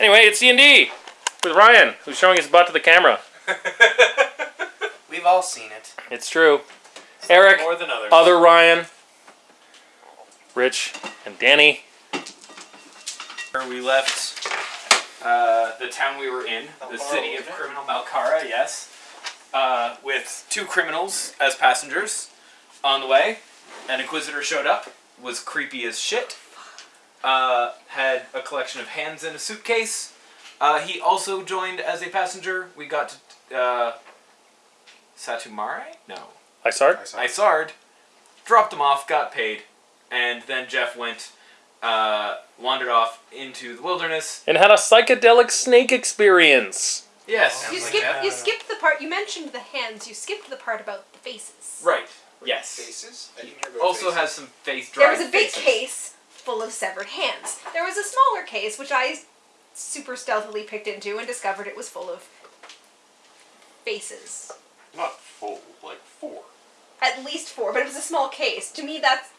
Anyway, it's C&D with Ryan, who's showing his butt to the camera. We've all seen it. It's true. Eric, More than others. other Ryan, Rich, and Danny. We left uh, the town we were in, the city of criminal Malkara, yes, uh, with two criminals as passengers. On the way, an inquisitor showed up, was creepy as shit. Uh, had a collection of hands in a suitcase. Uh, he also joined as a passenger. We got to uh, Satumare? No. Isard? I saw. Isard, dropped him off, got paid, and then Jeff went, uh, wandered off into the wilderness. And had a psychedelic snake experience. Yes. You Sounds like skipped. You skipped the part. You mentioned the hands. You skipped the part about the faces. Right. Yes. Faces? I didn't hear about Also faces. has some face There was a big faces. case full of severed hands. There was a smaller case which I super stealthily picked into and discovered it was full of faces. Not full, like four. At least four, but it was a small case. To me, that's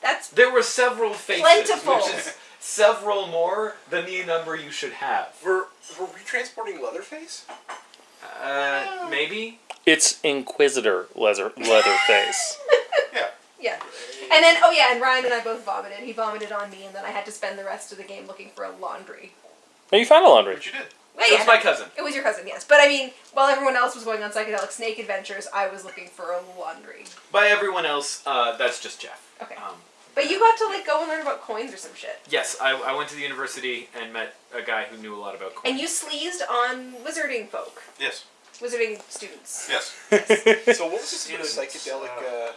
that's There were several faces, Plentiful. which is several more than the number you should have. Were, were we transporting Leatherface? Uh, maybe. It's Inquisitor leather, Leatherface. Yeah. yeah. And then oh yeah, and Ryan and I both vomited. He vomited on me, and then I had to spend the rest of the game looking for a laundry. Oh, you found a laundry. But you did. Well, It yeah, was my cousin. It was your cousin, yes. But I mean, while everyone else was going on psychedelic snake adventures, I was looking for a laundry. By everyone else, uh, that's just Jeff. Okay. Um, But you got to like go and learn about coins or some shit. yes, I, I went to the university and met a guy who knew a lot about coins. And you sleazed on wizarding folk, Yes. wizarding students. Yes. so what was this about Students, psychedelic? Uh,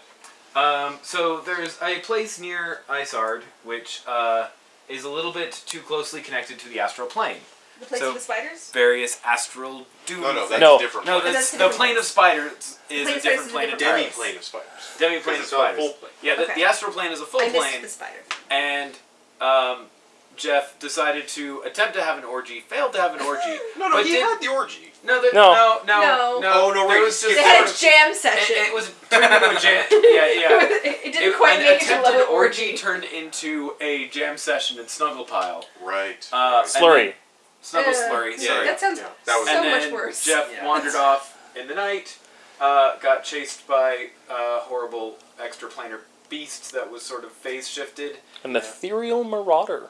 Um, so there's a place near Isard, which uh, is a little bit too closely connected to the astral plane. The place So- of the spiders. Various astral doom. no, no, that's No. a different. no, plane. that's, That's the plane of spiders is a different is a plane of different demi plane of spiders. Demi plane of It's not a spiders. full plane. Yeah, the, Okay. the astral plane is a full I missed plane, the spider. and um, Jeff decided to attempt to have an orgy, failed to have an orgy. No, no, but he did- had the orgy. No, there, No. no, no, No. no. Oh, no, there wait, was you just They skipped had a Yes. jam it, session. it was turned into a jam. Yeah, yeah. it, it didn't It- quite an make it to attempted level orgy orgy. turned into a jam session in Snuggle Pile. Right. Uh, right. and Slurry. Snuggle Uh, Slurry, yeah, sorry. That sounds Yeah, that was- so and much then worse. Jeff Yeah. wandered off in the night, uh, got chased by uh, horrible extraplanar beast that was sort of phase shifted. An ethereal marauder.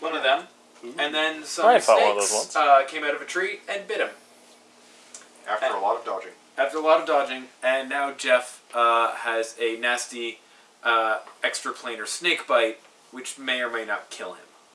One of them. And then some Ryan fought one of snakes those once. uh, came out of a tree and bit him. After a lot of dodging. After a lot of dodging, and now Jeff uh, has a nasty uh, extraplanar snake bite, which may or may not kill him.